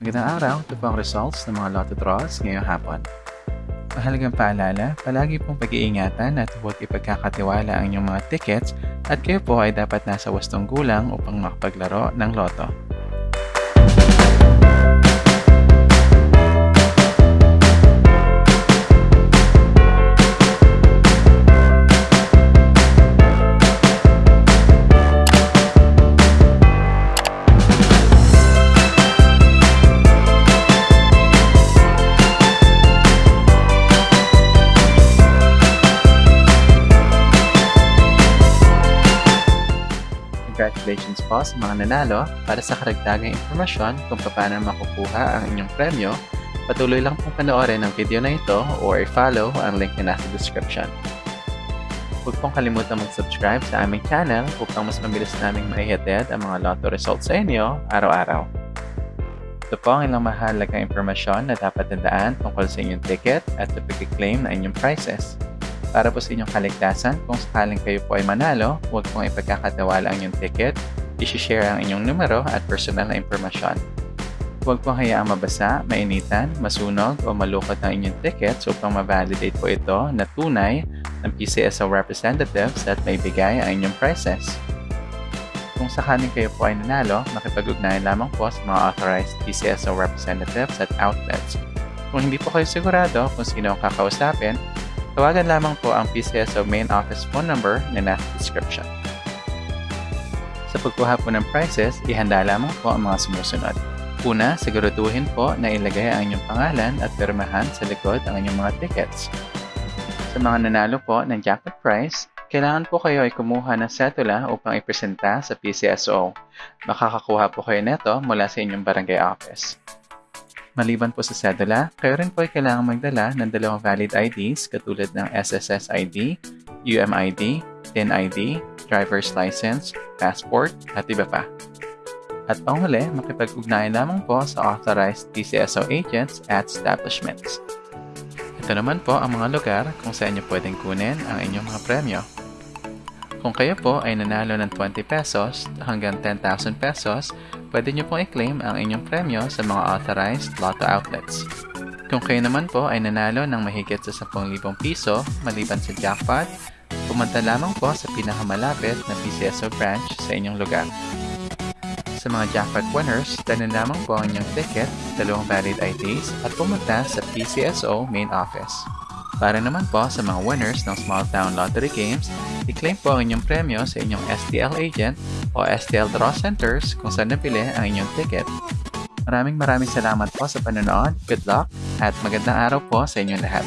Magandang araw, ito po ang results ng mga lotto draws ngayong hapon. Mahalagang paalala, palagi pong pag-iingatan at huwag ipagkakatiwala ang inyong mga tickets at kayo po ay dapat nasa wastong gulang upang makapaglaro ng loto. Congratulations po sa mga nanalo para sa karagdagang impormasyon kung paano makukuha ang inyong premyo. Patuloy lang pong panoorin ang video na ito or i-follow ang link na nasa description. Huwag pong kalimutan mag-subscribe sa aming channel upang mas mabilis naming maihatid ang mga lotto results sa inyo araw-araw. Ito po ang ilang mahalagang impormasyon na dapat tandaan tungkol sa inyong ticket at sa pag-claim na inyong prizes. Para po sa inyong kaligtasan, kung sakaling kayo po ay manalo, huwag pong ipagkakatiwala ang inyong ticket, isi-share ang inyong numero at personal na impormasyon. Huwag pong hayaang mabasa, mainitan, masunog o malukot ang inyong tickets upang ma-validate po ito na tunay ng PCSO representatives at may bigay ang inyong prizes. Kung sakaling kayo po ay nanalo, makipag-ugnayan lamang po sa mga authorized PCSO representatives at outlets. Kung hindi po kayo sigurado kung sino ang kakausapin, tawagan lamang po ang PCSO main office phone number na nasa description. Sa pagkuha po ng prices, ihanda lamang po ang mga sumusunod. Una, siguraduhin po na ilagay ang inyong pangalan at pirmahan sa likod ang inyong mga tickets. Sa mga nanalo po ng jackpot prize, kailangan po kayo ay kumuha ng setula upang ipresenta sa PCSO. Makakakuha po kayo neto mula sa inyong barangay office. Maliban po sa cedula, kayo rin po ay kailangan magdala ng dalawang valid IDs katulad ng SSS ID, UMID, TIN ID, driver's license, passport, at iba pa. At panghuli, makipag-ugnayan lamang po sa authorized PCSO agents at establishments. Ito naman po ang mga lugar kung saan nyo pwedeng kunin ang inyong mga premyo. Kung kayo po ay nanalo ng 20 pesos hanggang 10,000 pesos, pwede nyo pong i-claim ang inyong premyo sa mga authorized lotto outlets. Kung kayo naman po ay nanalo ng mahigit sa 10,000 piso maliban sa jackpot, pumunta lamang po sa pinakamalapit na PCSO branch sa inyong lugar. Sa mga jackpot winners, dalhin lamang po ang inyong ticket, dalawang valid IDs at pumunta sa PCSO main office. Para naman po sa mga winners ng Small Town Lottery Games, i-claim po ang inyong premyo sa inyong STL agent o STL Draw Centers kung saan napili ang inyong ticket. Maraming maraming salamat po sa panonood, good luck, at magandang araw po sa inyong lahat.